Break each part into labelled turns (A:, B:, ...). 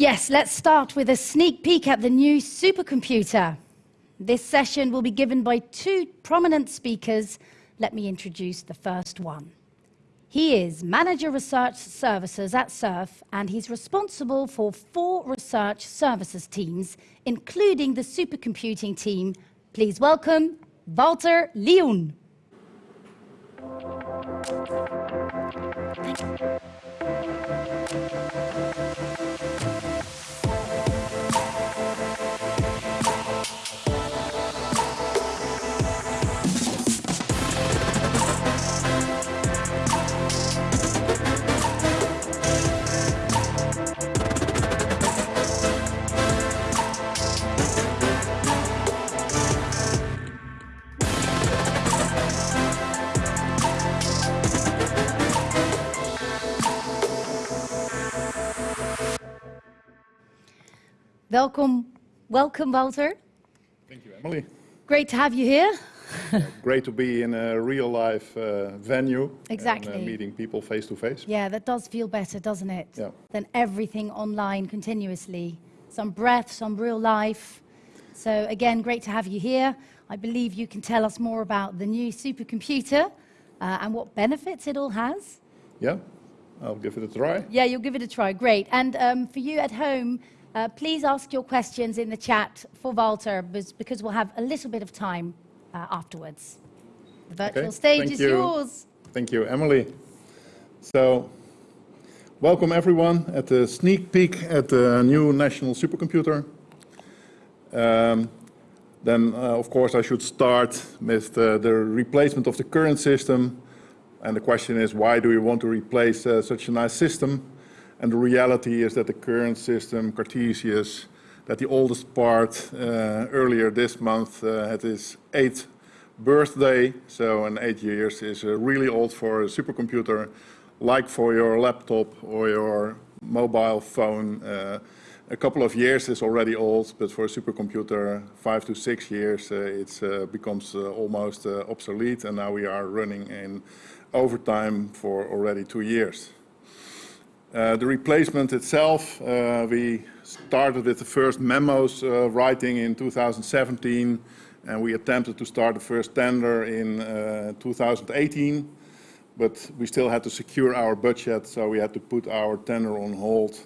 A: Yes, let's start with a sneak peek at the new supercomputer. This session will be given by two prominent speakers. Let me introduce the first one. He is Manager Research Services at SURF, and he's responsible for four research services teams, including the supercomputing team. Please welcome Walter Lioen. Welcome. Welcome, Walter.
B: Thank you, Emily.
A: Great to have you here.
B: Great to be in a real life uh, venue.
A: Exactly.
B: And, uh, meeting people face to face.
A: Yeah, that does feel better, doesn't it?
B: Yeah.
A: Than everything online continuously. Some breath, some real life. So again, great to have you here. I believe you can tell us more about the new supercomputer uh, and what benefits it all has.
B: Yeah, I'll give it a try.
A: Yeah, you'll give it a try. Great. And um, for you at home, uh, please ask your questions in the chat for Walter, because we'll have a little bit of time uh, afterwards. The virtual
B: okay.
A: stage
B: Thank
A: is
B: you.
A: yours.
B: Thank you, Emily. So, welcome everyone at the sneak peek at the new national supercomputer. Um, then, uh, of course, I should start with the, the, replacement of the current system. And the question is, why do we want to replace uh, such a nice system? And the reality is that the current system, Cartesius, that the oldest part uh, earlier this month uh, had its eighth birthday. So in eight years is uh, really old for a supercomputer, like for your laptop or your mobile phone. Uh, a couple of years is already old, but for a supercomputer, five to six years, uh, it uh, becomes almost obsolete. And now we are running in overtime for already two years. Uh, the replacement itself, uh, we started with the first memos uh, writing in 2017 and we attempted to start the first tender in uh, 2018 but we still had to secure our budget so we had to put our tender on hold.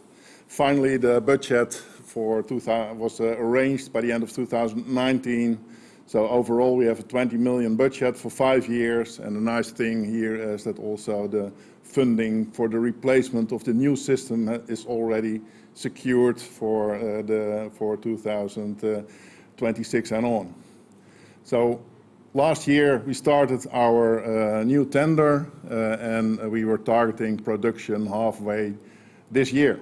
B: Finally the budget for 2000 was uh, arranged by the end of 2019 so overall we have a 20 million budget for five years and the nice thing here is that also the funding for the replacement of the new system is already secured for uh, the for 2026 and on. So last year we started our uh, new tender uh, and we were targeting production halfway this year.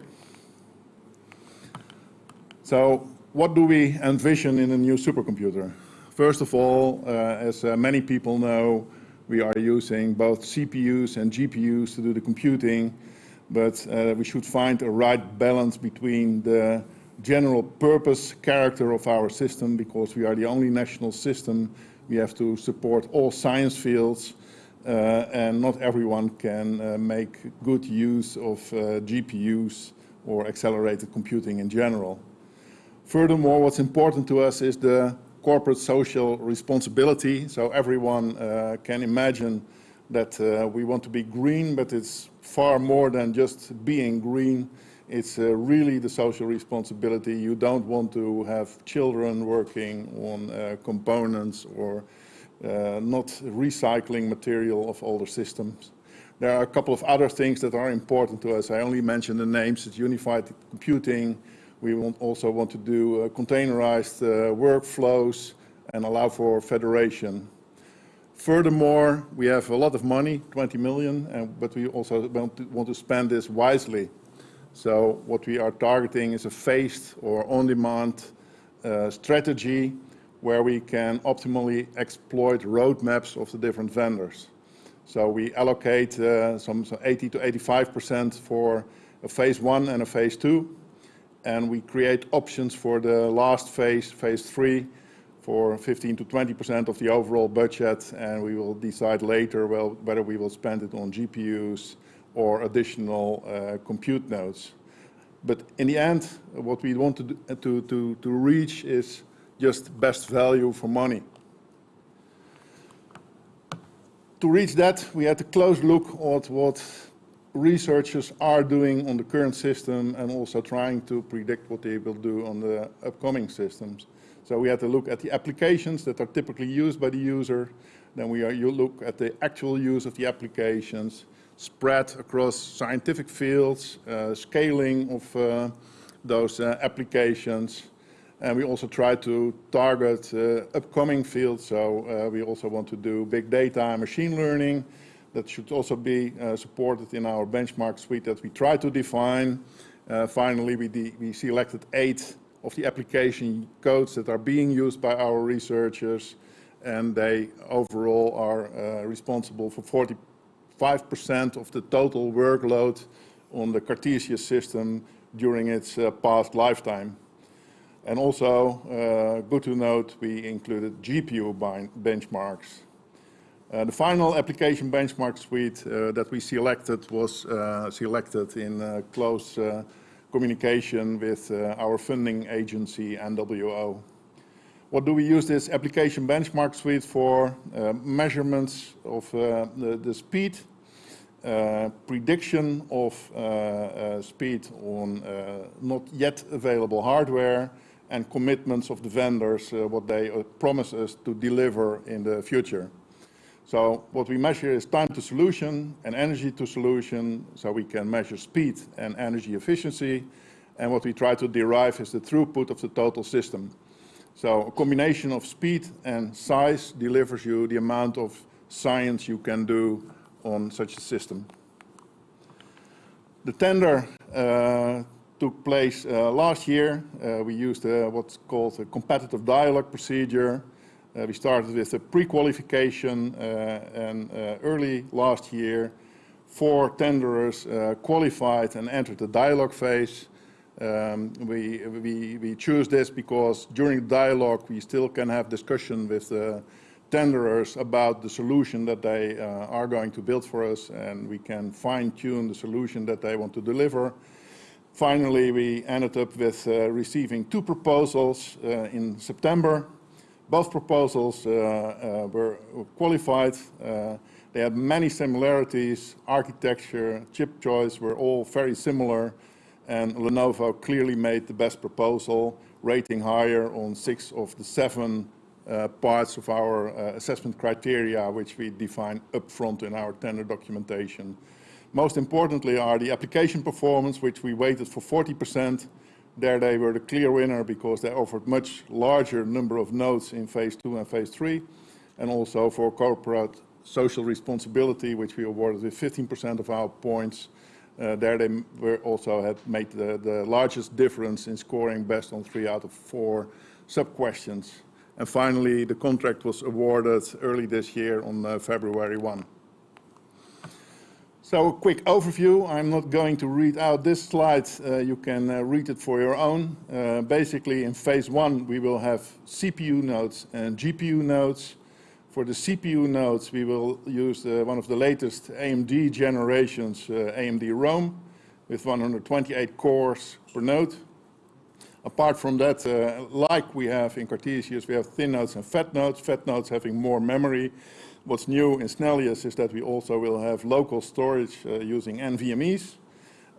B: So what do we envision in a new supercomputer? First of all, uh, as uh, many people know, we are using both CPUs and GPUs to do the computing, but uh, we should find a right balance between the general purpose character of our system, because we are the only national system. We have to support all science fields, uh, and not everyone can uh, make good use of uh, GPUs or accelerated computing in general. Furthermore, what's important to us is the corporate social responsibility. So everyone uh, can imagine that uh, we want to be green, but it's far more than just being green. It's uh, really the social responsibility. You don't want to have children working on uh, components or uh, not recycling material of older systems. There are a couple of other things that are important to us. I only mentioned the names. It's unified computing, we want also want to do uh, containerized uh, workflows and allow for federation. Furthermore, we have a lot of money, 20 million, and, but we also want to, want to spend this wisely. So what we are targeting is a phased or on-demand uh, strategy where we can optimally exploit roadmaps of the different vendors. So we allocate uh, some, some 80 to 85% for a phase one and a phase two, and we create options for the last phase, phase three, for 15 to 20% of the overall budget, and we will decide later well, whether we will spend it on GPUs or additional uh, compute nodes. But in the end, what we want to, do, to, to, to reach is just best value for money. To reach that, we had a close look at what researchers are doing on the current system and also trying to predict what they will do on the upcoming systems. So we had to look at the applications that are typically used by the user. Then we are, you look at the actual use of the applications, spread across scientific fields, uh, scaling of uh, those uh, applications. And we also try to target uh, upcoming fields. So uh, we also want to do big data and machine learning. That should also be uh, supported in our benchmark suite that we try to define. finally, we, we selected eight of the application codes that are being used by our researchers and they overall are uh, responsible for 45% of the total workload on the Cartesius system during its uh, past lifetime. And also, uh, good to note, we included GPU benchmarks. Uh, the final application benchmark suite uh, that we selected was uh, selected in close communication with our funding agency, NWO. What do we use this application benchmark suite for? Uh, measurements of uh, the, the, speed, uh, prediction of uh, uh, speed on uh, not yet available hardware, and commitments of the vendors, what they promise us to deliver in the future. So what we measure is time to solution and energy to solution, so we can measure speed and energy efficiency. And what we try to derive is the throughput of the total system. So a combination of speed and size delivers you the amount of science you can do on such a system. The tender uh, took place uh, last year. Uh, we used uh, what's called a competitive dialogue procedure. Uh, we started with a pre-qualification uh, and early last year, four tenderers qualified and entered the dialogue phase. Um, we, we, we choose this because during dialogue we still can have discussion with the tenderers about the solution that they uh, are going to build for us and we can fine-tune the solution that they want to deliver. Finally, we ended up with uh, receiving two proposals uh, in September. Both proposals uh, uh, were qualified. Uh, they had many similarities. Architecture, chip choice were all very similar and Lenovo clearly made the best proposal, rating higher on six of the seven uh, parts of our uh, assessment criteria, which we define upfront in our tender documentation. Most importantly are the application performance, which we weighted for 40%. There they were the clear winner because they offered much larger number of nodes in phase two and phase three, and also for corporate social responsibility, which we awarded with 15% of our points, uh, there they were also had made the, the largest difference in scoring best on three out of four sub-questions. And finally, the contract was awarded early this year on uh, February 1. So a quick overview. I'm not going to read out this slide. Uh, you can uh, read it for your own. Uh, basically, in phase one, we will have CPU nodes and GPU nodes. For the CPU nodes, we will use the, one of the latest AMD generations, uh, AMD Rome, with 128 cores per node. Apart from that, uh, like we have in Cartesius, we have thin nodes and fat nodes, fat nodes having more memory. What's new in Snellius is that we also will have local storage uh, using NVMEs.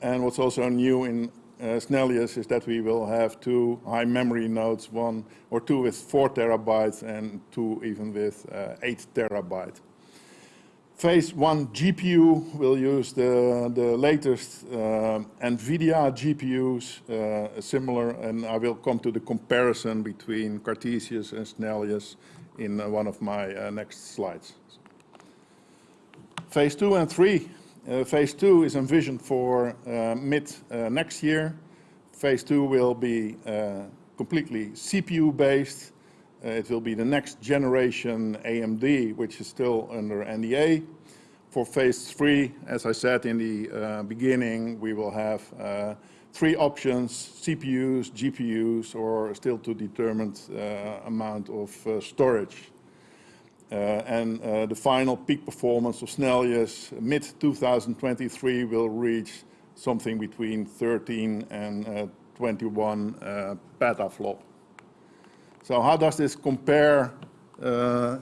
B: And what's also new in uh, Snellius is that we will have two high memory nodes, one or two with four terabytes and two even with uh, eight terabyte. Phase one GPU will use the, the latest uh, NVIDIA GPUs, uh, similar, and I will come to the comparison between Cartesius and Snellius in uh, one of my uh, next slides. Phase two and three uh, phase two is envisioned for uh, mid uh, next year. Phase two will be completely CPU based. it will be the next generation AMD, which is still under NDA. For phase three, as I said in the beginning, we will have three options, CPUs, GPUs, or still to determined uh, amount of uh, storage. Uh, and the final peak performance of Snellius mid-2023 will reach something between 13 and uh, 21 uh, petaflop. So how does this compare uh,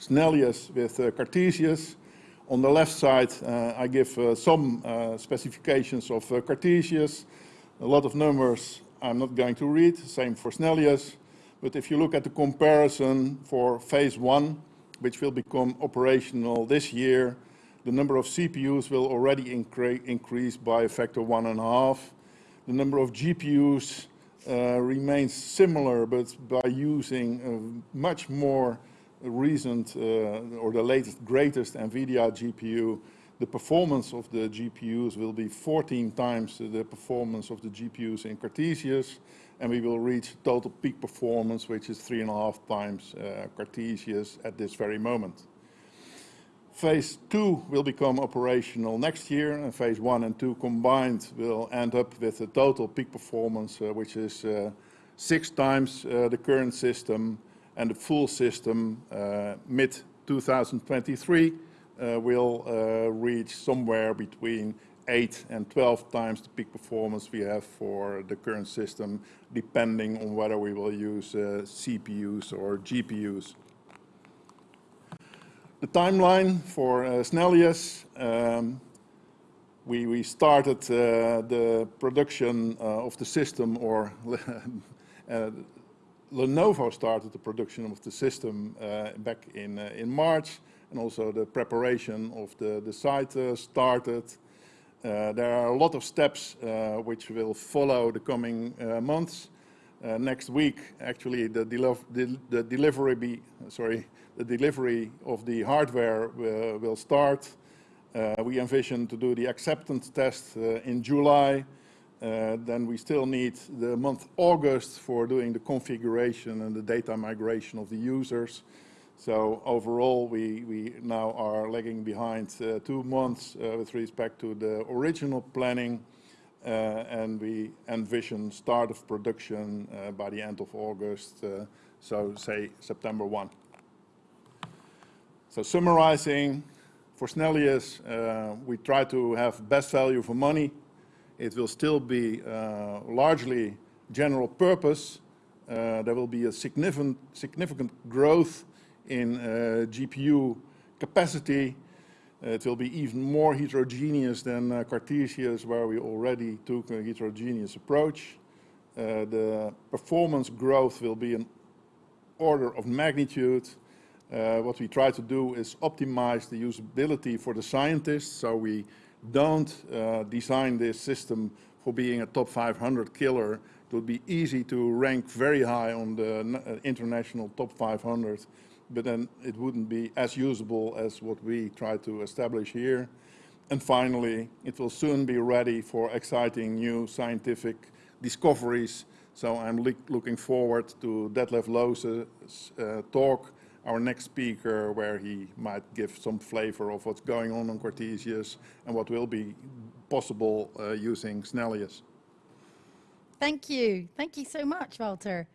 B: Snellius with uh, Cartesius? On the left side, uh, I give some specifications of Cartesius. A lot of numbers I'm not going to read, same for Snellius. But if you look at the comparison for phase one, which will become operational this year, the number of CPUs will already incre increase by a factor one and a half. The number of GPUs uh, remains similar, but by using much more recent uh, or the latest, greatest NVIDIA GPU, the performance of the GPUs will be 14 times the performance of the GPUs in Cartesius, and we will reach total peak performance, which is three and a half times uh, Cartesius at this very moment. Phase two will become operational next year, and phase one and two combined will end up with a total peak performance, uh, which is uh, six times uh, the current system, and the full system uh, mid 2023 uh, will uh, reach somewhere between 8 and 12 times the peak performance we have for the current system, depending on whether we will use CPUs or GPUs. The timeline for uh, Snellius, um, we, we started uh, the production uh, of the system, or uh, Lenovo started the production of the system uh, back in, uh, in March, and also the preparation of the, the site started. there are a lot of steps which will follow the coming months. next week, actually, the, the, the delivery be, sorry, the delivery of the hardware uh, will start. Uh, we envision to do the acceptance test uh, in July. then we still need the month August for doing the configuration and the data migration of the users. So overall, we, we now are lagging behind uh, two months uh, with respect to the original planning, uh, and we envision start of production by the end of August, so say September 1. So summarizing, for Snellius, we try to have best value for money. It will still be largely general purpose. There will be a significant, significant growth in uh, GPU capacity. it will be even more heterogeneous than uh, Cartesius, where we already took a heterogeneous approach. Uh, the performance growth will be an order of magnitude uh, what we try to do is optimize the usability for the scientists, so we don't uh, design this system for being a top 500 killer. It would be easy to rank very high on the uh, international top 500, but then it wouldn't be as usable as what we try to establish here. And finally, it will soon be ready for exciting new scientific discoveries. So I'm looking forward to Detlef Lohse's uh, talk our next speaker where he might give some flavor of what's going on on Cartesius and what will be possible uh, using Snellius.
A: Thank you. Thank you so much, Walter.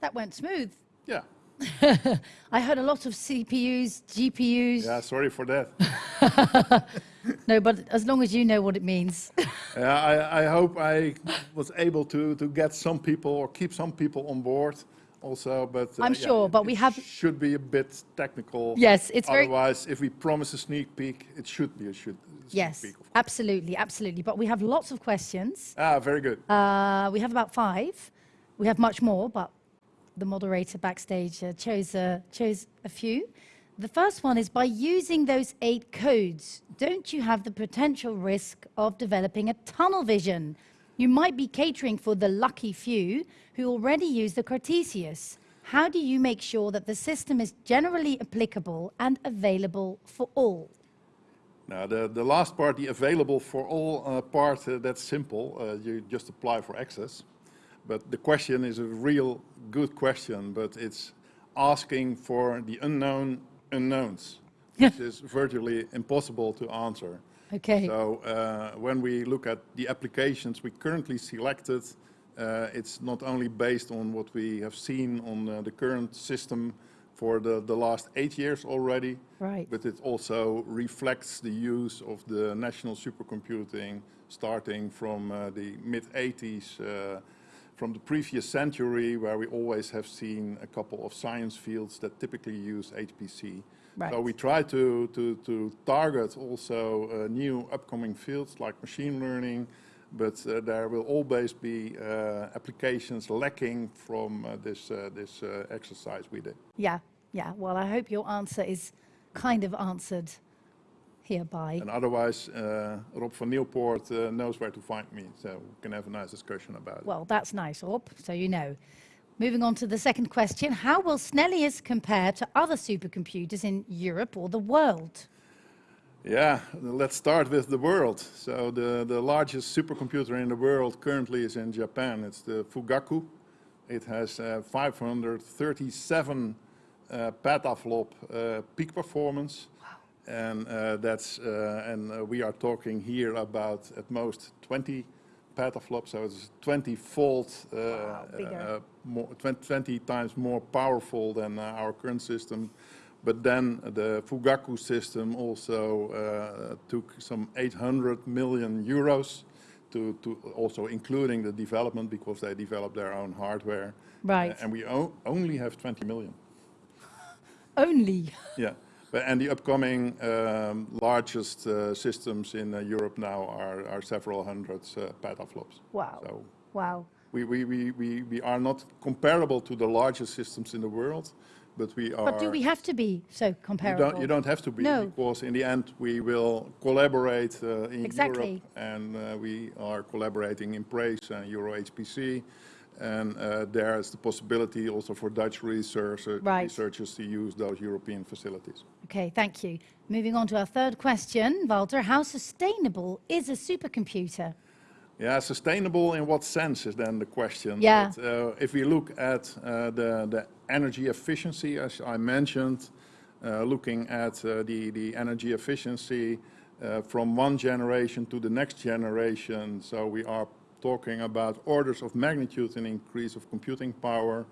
A: That went smooth.
B: Yeah.
A: I heard a lot of CPUs, GPUs.
B: Yeah, sorry for that.
A: no, but as long as you know what it means.
B: yeah, I, I hope I was able to, to get some people or keep some people on board also, but
A: uh, I'm yeah, sure, but we have
B: should be a bit technical.
A: Yes, it's
B: Otherwise,
A: very.
B: Otherwise, if we promise a sneak peek, it should be a should.
A: yes,
B: peek,
A: absolutely, absolutely. But we have lots of questions.
B: Ah, very good.
A: Uh, we have about five. We have much more, but the moderator backstage uh, chose uh, chose a few. The first one is by using those eight codes, don't you have the potential risk of developing a tunnel vision you might be catering for the lucky few who already use the Cartesius. How do you make sure that the system is generally applicable and available for all?
B: Now, the, the last part, the available for all uh, part, uh, that's simple. Uh, you just apply for access. But the question is a real good question, but it's asking for the unknown unknowns, which is virtually impossible to answer.
A: Okay.
B: So uh, when we look at the applications we currently selected, uh, it's not only based on what we have seen on uh, the current system for the, the last eight years already,
A: right.
B: but it also reflects the use of the National Supercomputing starting from uh, the mid-80s, uh, from the previous century, where we always have seen a couple of science fields that typically use HPC.
A: Right.
B: So we try to, to, to target also uh, new upcoming fields like machine learning, but uh, there will always be uh, applications lacking from uh, this, uh, this uh, exercise we did.
A: Yeah, yeah. Well, I hope your answer is kind of answered hereby.
B: And otherwise, uh, Rob van Nieuwpoort uh, knows where to find me, so we can have a nice discussion about it.
A: Well, that's nice, Rob, so you know. Moving on to the second question. How will Snellius compare to other supercomputers in Europe or the world?
B: Yeah, let's start with the world. So the, the largest supercomputer in the world currently is in Japan. It's the Fugaku. It has uh, 537 uh, petaflop uh, peak performance. And uh, that's uh, and uh, we are talking here about at most 20 petaflops, so it's 20-fold,
A: bigger.
B: more 20, 20 times more powerful than our current system. But then the Fugaku system also uh, took some 800 million euros to, to also including the development because they developed their own hardware.
A: Right.
B: and we o only have 20 million.
A: Only.
B: Yeah. And the upcoming um, largest uh, systems in uh, Europe now are, are several hundreds uh, petaflops.
A: Wow.
B: So
A: Wow.
B: we, we, we, we, we are not comparable to the largest systems in the world, but we are.
A: But do we have to be so comparable?
B: You don't, you don't have to be,
A: No.
B: because in the end, we will collaborate uh, in
A: Exactly.
B: Europe, and uh, we are collaborating in PRACE and Euro HPC, and uh, there is the possibility also for Dutch researcher-
A: Right.
B: researchers to use those European facilities.
A: Okay, thank you. Moving on to our third question, Walter. How sustainable is a supercomputer?
B: Yeah, sustainable in what sense is then the question.
A: Yeah.
B: But, uh, if we look at uh, the, the energy efficiency, as I mentioned, uh, looking at uh, the, the energy efficiency uh, from one generation to the next generation, so we are talking about orders of magnitude in increase of computing power,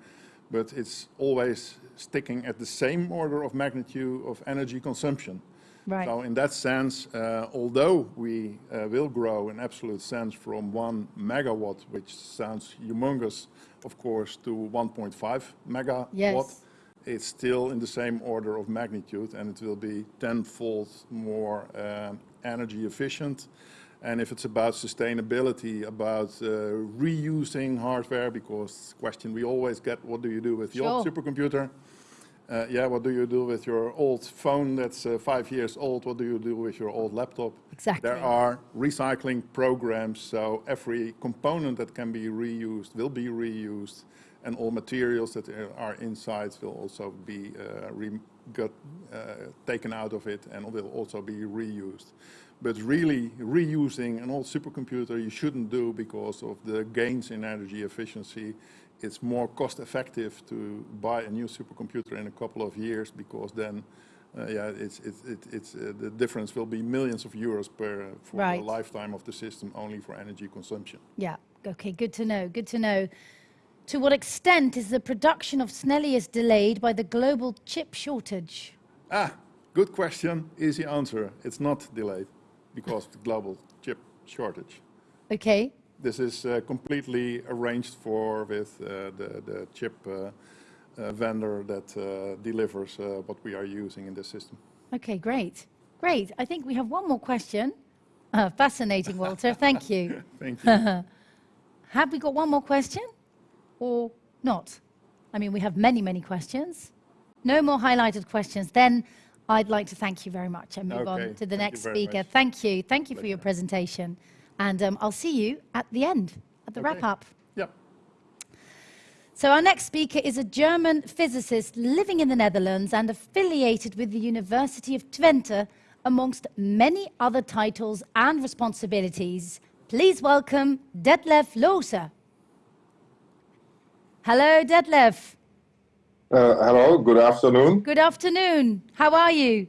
B: but it's always sticking at the same order of magnitude of energy consumption.
A: Right.
B: So in that sense, uh, although we uh, will grow in absolute sense from 1 megawatt, which sounds humongous, of course, to 1.5 megawatt,
A: Yes.
B: it's still in the same order of magnitude, and it will be tenfold more um, energy efficient. And if it's about sustainability, about uh, reusing hardware, because question we always get, what do you do with the old
A: Sure.
B: supercomputer? Uh, yeah, what do you do with your old phone that's uh, five years old? What do you do with your old laptop?
A: Exactly.
B: There are recycling programs, so every component that can be reused will be reused, and all materials that are- inside will also be uh, re- got, uh, taken out of it and will also be reused. But really, reusing an old supercomputer you shouldn't do because of the gains in energy efficiency it's more cost effective to buy a new supercomputer in a couple of years because then, uh, yeah, it's, it's, it- it's, uh, the difference will be millions of euros per, uh, for
A: Right.
B: the lifetime of the system only for energy consumption.
A: Yeah, okay, good to know, good to know. To what extent is the production of Snellius delayed by the global chip shortage?
B: Ah, good question, easy answer. It's not delayed because of the global chip shortage.
A: Okay,
B: This is uh, completely arranged for with uh, the, the chip uh, uh, vendor that uh, delivers uh, what we are using in this system.
A: okay, great, great. I think we have one more question. Uh, fascinating, Walter, thank you.
B: Thank you.
A: Have we got one more question or not? I mean, we have many, many questions. No more highlighted questions. Then I'd like to thank you very much and move
B: Okay,
A: on to the
B: thank
A: next speaker.
B: much.
A: Thank you. Thank you for your presentation. And um, I'll see you at the end, at the
B: Okay.
A: wrap up.
B: Yeah.
A: So our next speaker is a German physicist living in the Netherlands and affiliated with the University of Twente, amongst many other titles and responsibilities. Please welcome Detlef Lohse. Hello, Detlef.
C: Uh, hello, good afternoon.
A: Good afternoon. How are you?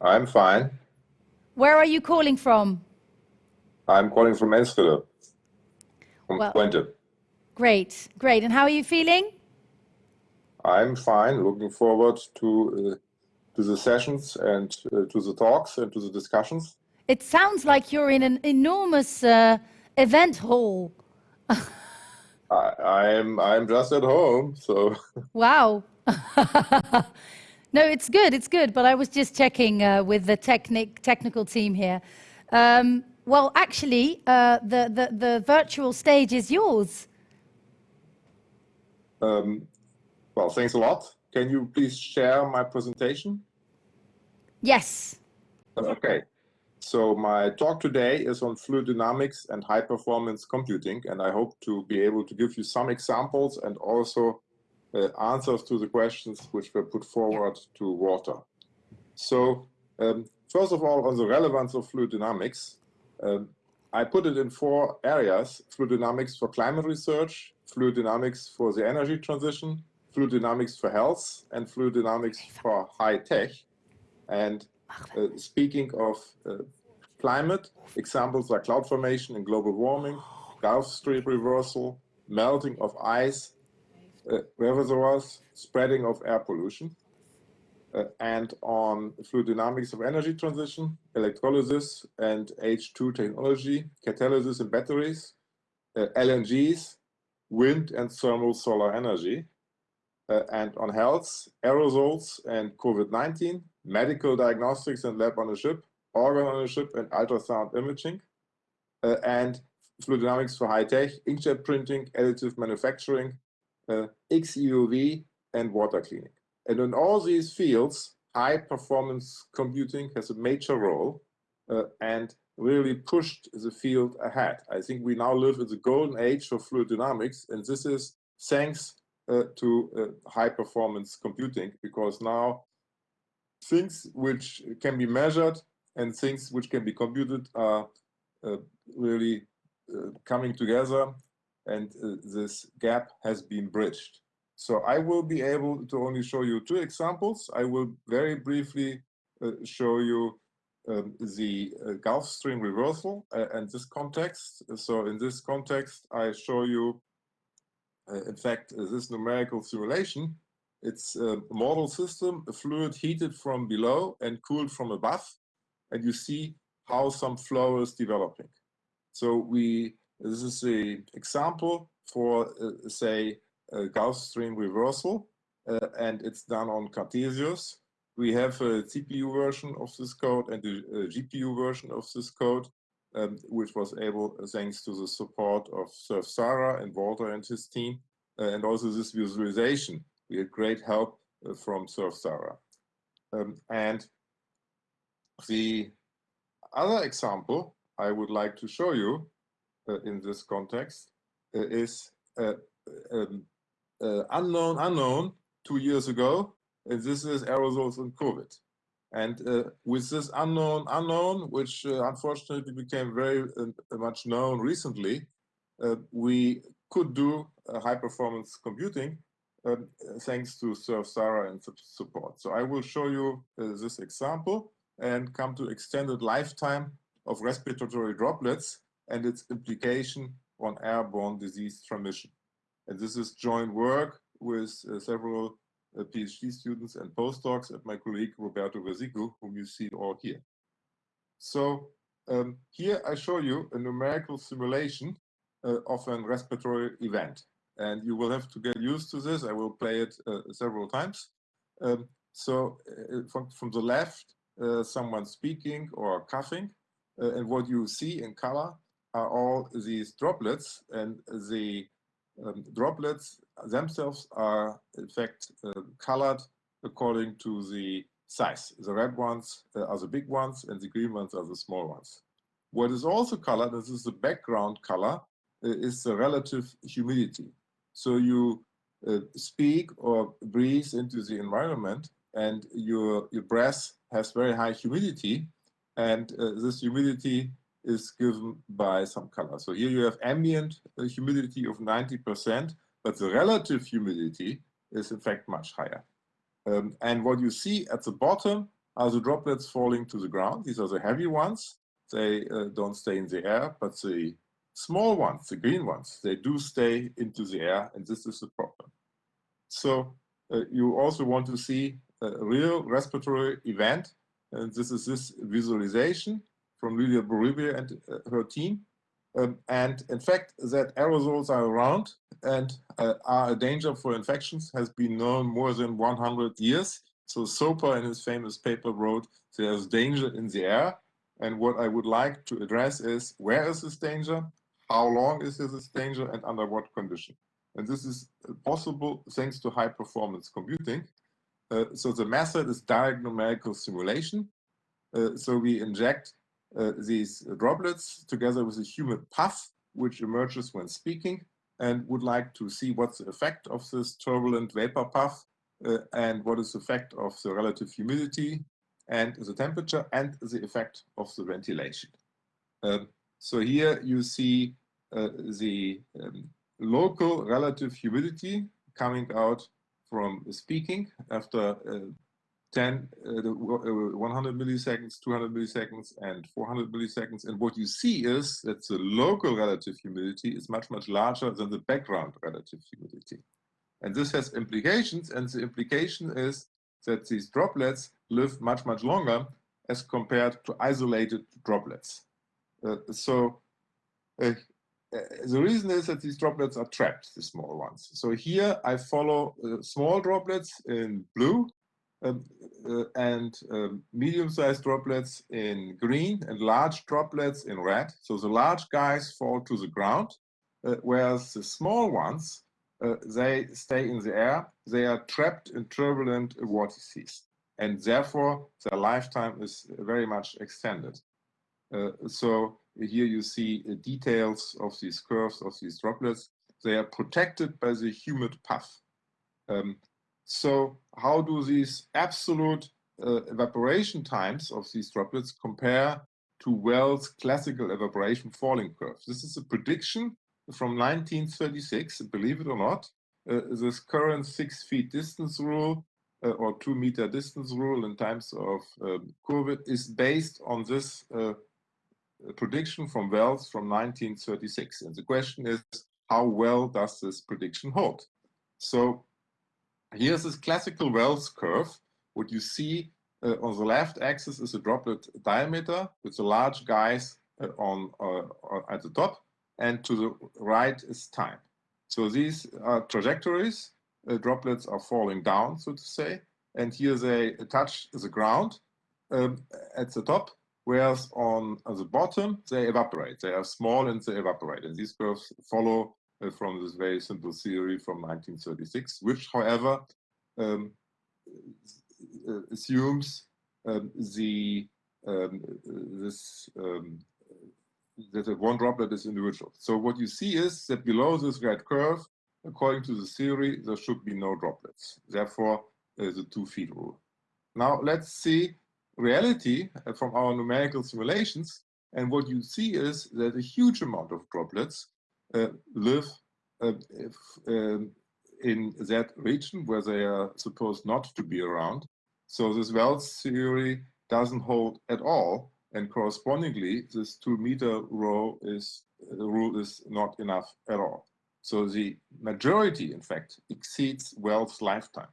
C: I'm fine.
A: Where are you calling from?
C: I'm calling from Enschede, from
A: Well-
C: Twente.
A: Great, great. And how are you feeling?
C: I'm fine. Looking forward to uh, to the sessions and uh, to the talks and to the discussions.
A: It sounds like you're in an enormous uh, event hall.
C: I, I'm I'm just at home, so
A: Wow. no, it's good. It's good. But I was just checking uh, with the technic technical team here. Um, well, actually, uh, the, the the virtual stage is yours.
C: um, well, thanks a lot. Can you please share my presentation?
A: Yes.
C: Okay. So my talk today is on fluid dynamics and high performance computing, and I hope to be able to give you some examples and also uh, answers to the questions which were put forward to Walter. So um, first of all, on the relevance of fluid dynamics, um, I put it in four areas, fluid dynamics for climate research, fluid dynamics for the energy transition, fluid dynamics for health, and fluid dynamics for high tech. And uh, speaking of uh, climate, examples are cloud formation and global warming, Gulf Stream reversal, melting of ice, uh, reservoirs, spreading of air pollution. Uh, and on fluid dynamics of energy transition, electrolysis and H2 technology, catalysis and batteries, uh, LNGs, wind and thermal solar energy. Uh, and on health, aerosols and COVID-19, medical diagnostics and lab on a chip, organ on a chip and ultrasound imaging, uh, and fluid dynamics for high tech, inkjet printing, additive manufacturing, uh, XEUV, and water cleaning. And in all these fields, high performance computing has a major role uh, and really pushed the field ahead. I think we now live in the golden age of fluid dynamics, and this is thanks uh, to uh, high performance computing because now things which can be measured and things which can be computed are uh, really uh, coming together and uh, this gap has been bridged. So I will be able to only show you two examples. I will very briefly uh, show you um, the uh, Gulf Stream reversal uh, and this context. So in this context, I show you, in fact, this numerical simulation. It's a model system, a fluid heated from below and cooled from above. And you see how some flow is developing. So we, this is an example for, uh, say, a Gulf Stream reversal, uh, and it's done on Cartesius. We have a CPU version of this code and a, a GPU version of this code, um, which was able, thanks to the support of SURFsara and Walter and his team, uh, and also this visualization. We had great help uh, from SURFsara. Um, and the other example I would like to show you uh, in this context uh, is uh, um, uh, unknown unknown two years ago, and this is aerosols and COVID. And uh, with this unknown unknown, which unfortunately became very much known recently, we could do high performance computing um, thanks to SURFsara and support. So I will show you this example and come to extended lifetime of respiratory droplets and its implication on airborne disease transmission. And this is joint work with uh, several uh, PhD students and postdocs and my colleague Roberto Verzicco, whom you see all here. So um, here I show you a numerical simulation uh, of an respiratory event. And you will have to get used to this. I will play it uh, several times. Um, so uh, from, from the left, uh, someone speaking or coughing. and what you see in color are all these droplets and the um, droplets themselves are in fact uh, colored according to the size. The red ones uh, are the big ones and the green ones are the small ones. What is also colored, this is the background color, uh, is the relative humidity. So you uh, speak or breathe into the environment and your, your breath has very high humidity and uh, this humidity is given by some color. So here you have ambient uh, humidity of 90%, but the relative humidity is in fact much higher. Um, and what you see at the bottom are the droplets falling to the ground. These are the heavy ones. They uh, don't stay in the air, but the small ones, the green ones, they do stay into the air, and this is the problem. So uh, you also want to see a real respiratory event, and this is this visualization from Lydia Bourouiba and uh, her team. Um, and in fact, that aerosols are around and uh, are a danger for infections has been known more than 100 years. So Soper in his famous paper wrote, there's danger in the air. And what I would like to address is, where is this danger? How long is this danger and under what condition? And this is possible thanks to high performance computing. Uh, so the method is direct numerical simulation. Uh, so we inject uh, these droplets together with a humid puff, which emerges when speaking, and would like to see what's the effect of this turbulent vapor puff uh, and what is the effect of the relative humidity and the temperature and the effect of the ventilation. Um, so here you see uh, the um, local relative humidity coming out from speaking after uh, 10, uh, uh 100 milliseconds, 200 milliseconds, and 400 milliseconds. And what you see is that the local relative humidity is much, much larger than the background relative humidity. And this has implications, and the implication is that these droplets live much, much longer as compared to isolated droplets. Uh, so uh, the reason is that these droplets are trapped, the small ones. So here I follow uh, small droplets in blue um, uh, and um, medium-sized droplets in green and large droplets in red. So the large guys fall to the ground, uh, whereas the small ones, uh, they stay in the air. They are trapped in turbulent vortices, and therefore their lifetime is very much extended. Uh, so here you see uh, details of these curves of these droplets. They are protected by the humid puff. Um, so how do these absolute uh, evaporation times of these droplets compare to Wells' classical evaporation falling curve? This is a prediction from 1936, believe it or not. Uh, this current six feet distance rule uh, or two meter distance rule in times of um, COVID is based on this uh, prediction from Wells from 1936. And the question is, how well does this prediction hold? So here's this classical Wells curve. What you see uh, on the left axis is a droplet diameter with the large guys uh, on uh, at the top, and to the right is time. So these are trajectories. Uh, droplets are falling down, so to say, and here they touch the ground um, at the top, whereas on, on, the bottom, they evaporate. They are small and they evaporate. And these curves follow uh, from this very simple theory from 1936, which, however, um, uh, assumes um, the um, this um, that one droplet is individual. So what you see is that below this red curve, according to the theory, there should be no droplets. Therefore, uh, the two feet rule. Now let's see reality uh, from our numerical simulations. And what you see is that a huge amount of droplets uh, live uh, if, um, in that region where they are supposed not to be around. So this Wells theory doesn't hold at all. And correspondingly, this two meter row is, the rule is not enough at all. So the majority, in fact, exceeds Wells' lifetime.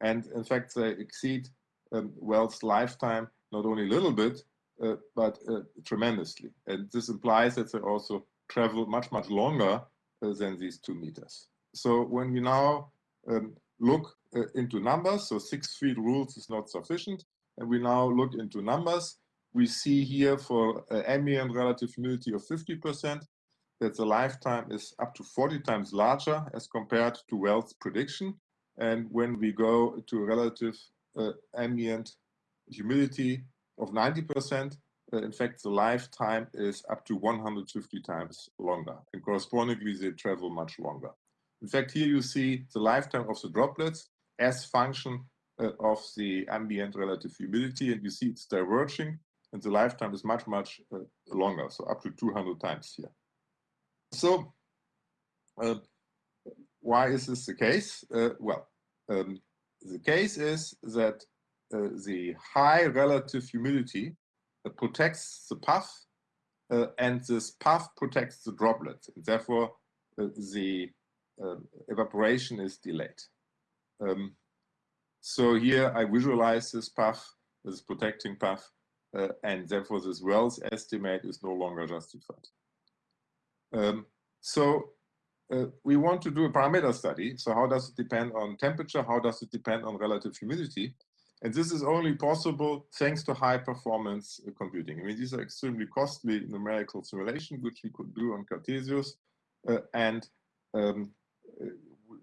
C: And in fact, they exceed um, Wells' lifetime, not only a little bit, uh, but uh, tremendously. And this implies that they also travel much, much longer uh, than these two meters. So when we now um, look uh, into numbers, so six feet rules is not sufficient, and we now look into numbers, we see here for uh, ambient relative humidity of 50%, that the lifetime is up to 40 times larger as compared to Wells' prediction. And when we go to relative uh, ambient humidity of 90%. Uh, in fact, the lifetime is up to 150 times longer, and correspondingly, they travel much longer. In fact, here you see the lifetime of the droplets as function uh, of the ambient relative humidity, and you see it's diverging, and the lifetime is much, much uh, longer, so up to 200 times here. So, uh, why is this the case? Uh, well, um, the case is that uh, the high relative humidity uh, protects the puff uh, and this puff protects the droplet. And therefore, uh, the um, evaporation is delayed. Um, so here I visualize this puff, this protecting puff, uh, and therefore this Wells estimate is no longer justified. Um, so uh, we want to do a parameter study. So how does it depend on temperature? How does it depend on relative humidity? And this is only possible thanks to high performance uh, computing. I mean, these are extremely costly numerical simulations, which we could do on Cartesius. Uh, and um,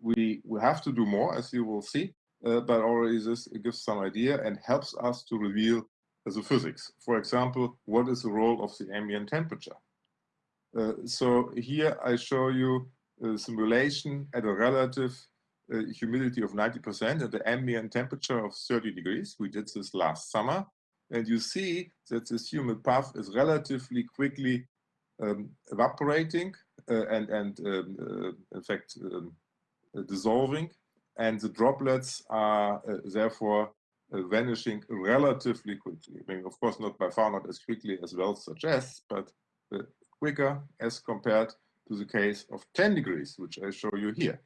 C: we, we have to do more, as you will see, uh, but already this gives some idea and helps us to reveal the physics. For example, what is the role of the ambient temperature? Uh, so here I show you simulation at a relative uh, humidity of 90% and the ambient temperature of 30 degrees. We did this last summer. And you see that this humid puff is relatively quickly um, evaporating uh, and, and um, uh, in fact, um, uh, dissolving. And the droplets are uh, therefore uh, vanishing relatively quickly. I mean, of course, not by far not as quickly as Wells suggests, but quicker as compared to the case of 10 degrees, which I show you here.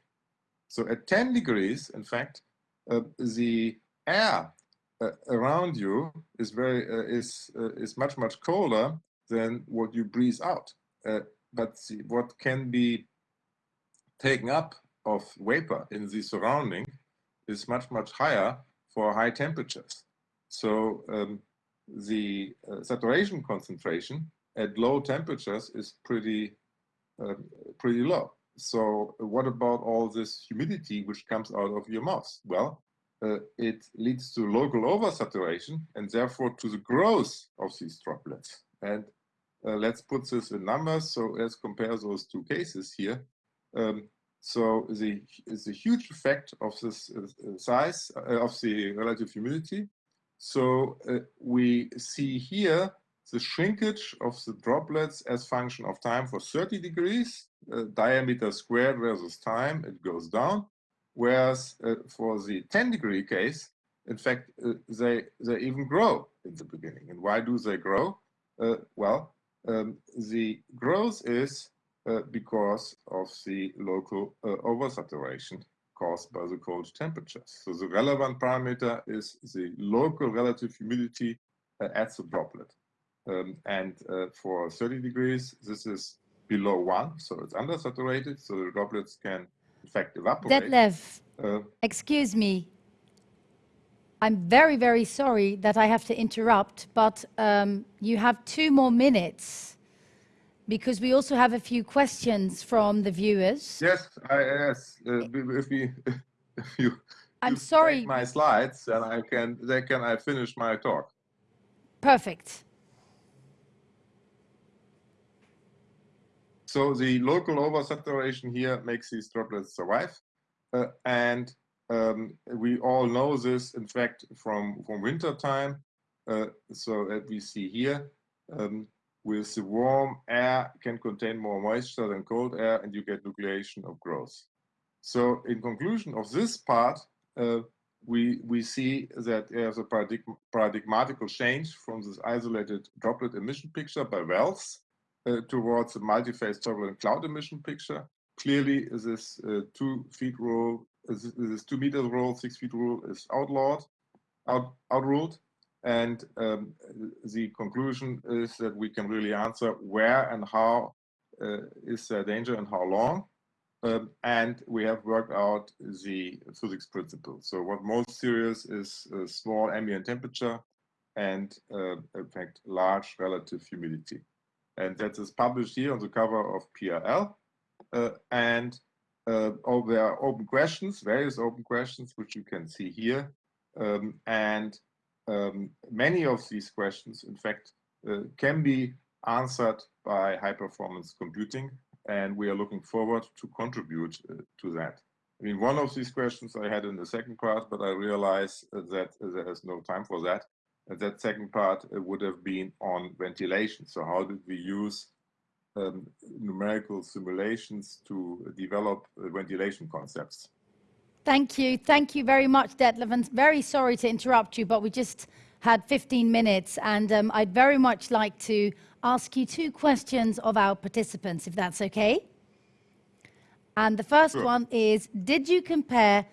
C: So at 10 degrees, in fact, uh, the air uh, around you is very uh, is uh, is much much colder than what you breathe out. Uh, but the, what can be taken up of vapor in the surrounding is much much higher for high temperatures. So um, the uh, saturation concentration at low temperatures is pretty uh, pretty low. So what about all this humidity which comes out of your mouth? Well, uh, it leads to local oversaturation and therefore to the growth of these droplets. And uh, let's put this in numbers. So let's compare those two cases here. Um, so the, the huge effect of this uh, size uh, of the relative humidity. So uh, we see here the shrinkage of the droplets as function of time for 30 degrees, uh, diameter squared versus time, it goes down. Whereas uh, for the 10 degree case, in fact, uh, they, they even grow in the beginning. And why do they grow? Uh, well, um, the growth is uh, because of the local uh, oversaturation caused by the cold temperatures. So the relevant parameter is the local relative humidity at the droplet. Um, and uh, for 30 degrees, this is below one, so it's undersaturated, so the droplets can in fact evaporate.
A: Detlef, uh, excuse me. I'm very, very sorry that I have to interrupt, but um, you have two more minutes because we also have a few questions from the viewers.
C: Yes, I, yes. Uh, if, we, if you,
A: I'm sorry.
C: My slides, and I can. Then can I finish my talk?
A: Perfect.
C: So the local oversaturation here makes these droplets survive. Uh, and um, we all know this, in fact, from, from winter time. Uh, so that we see here, um, with the warm air can contain more moisture than cold air and you get nucleation of growth. So in conclusion of this part, uh, we, we see that there's a paradigm paradigmatical change from this isolated droplet emission picture by Wells towards a multi-phase turbulent cloud emission picture. Clearly, this uh, two feet rule, uh, this, two meters rule, six feet rule is outlawed, out, outruled. And um, the conclusion is that we can really answer where and how uh, is there danger and how long. Um, and we have worked out the physics principle. So what most serious is small ambient temperature and uh, in fact large relative humidity and that is published here on the cover of PRL. Uh, and uh, oh, there are open questions, various open questions, which you can see here. Um, and um, many of these questions, in fact, uh, can be answered by high performance computing. And we are looking forward to contribute uh, to that. I mean, one of these questions I had in the second part, but I realize that there is no time for that that second part uh, would have been on ventilation. So how did we use um, numerical simulations to develop uh, ventilation concepts?
A: Thank you. Thank you very much, Detlef. And very sorry to interrupt you, but we just had 15 minutes. And um, I'd very much like to ask you two questions of our participants, if that's okay. And the first sure. one is, did you compare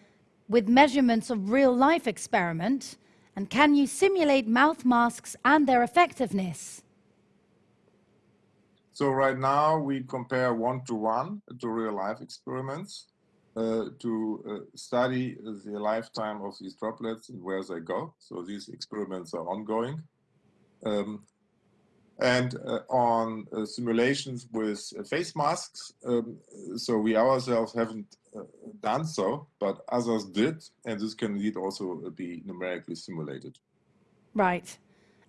A: with measurements of real life experiment And can you simulate mouth masks and their effectiveness?
C: So right now we compare one-to-one to real-life experiments uh, to uh, study the lifetime of these droplets and where they go. So these experiments are ongoing. Um, and uh, on uh, simulations with face masks. Um, so we ourselves haven't uh, done so, but others did, and this can indeed also be numerically simulated.
A: Right.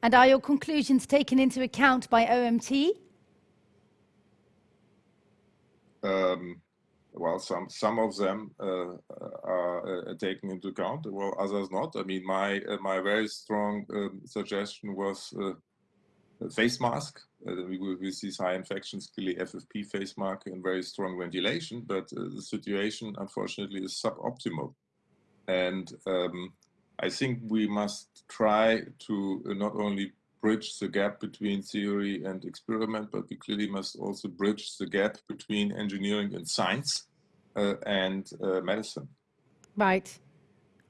A: And are your conclusions taken into account by OMT?
C: Um, well, some some of them uh, are uh, taken into account, well, others not. I mean, my my very strong um, suggestion was face mask. Uh, we with these high infections, clearly FFP face mask and very strong ventilation, but uh, the situation unfortunately is suboptimal. And um, I think we must try to not only bridge the gap between theory and experiment, but we clearly must also bridge the gap between engineering and science uh, and uh, medicine.
A: Right.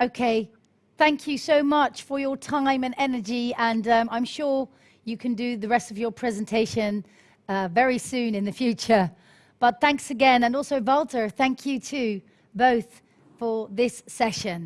A: Okay. Thank you so much for your time and energy. And um, I'm sure you can do the rest of your presentation uh, very soon in the future. But thanks again. And also, Walter, thank you too, both for this session.